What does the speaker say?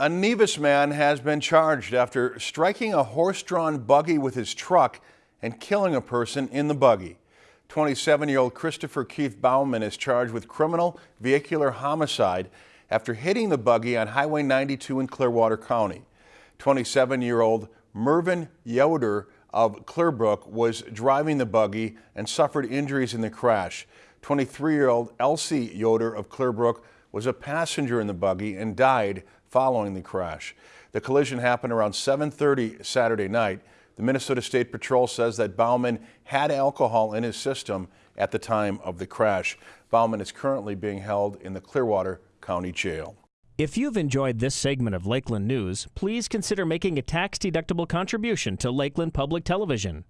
A Nevis man has been charged after striking a horse-drawn buggy with his truck and killing a person in the buggy. 27-year-old Christopher Keith Bauman is charged with criminal vehicular homicide after hitting the buggy on Highway 92 in Clearwater County. 27-year-old Mervyn Yoder of Clearbrook was driving the buggy and suffered injuries in the crash. 23-year-old Elsie Yoder of Clearbrook was a passenger in the buggy and died following the crash. The collision happened around 7.30 Saturday night. The Minnesota State Patrol says that Bauman had alcohol in his system at the time of the crash. Bauman is currently being held in the Clearwater County Jail. If you've enjoyed this segment of Lakeland News, please consider making a tax-deductible contribution to Lakeland Public Television.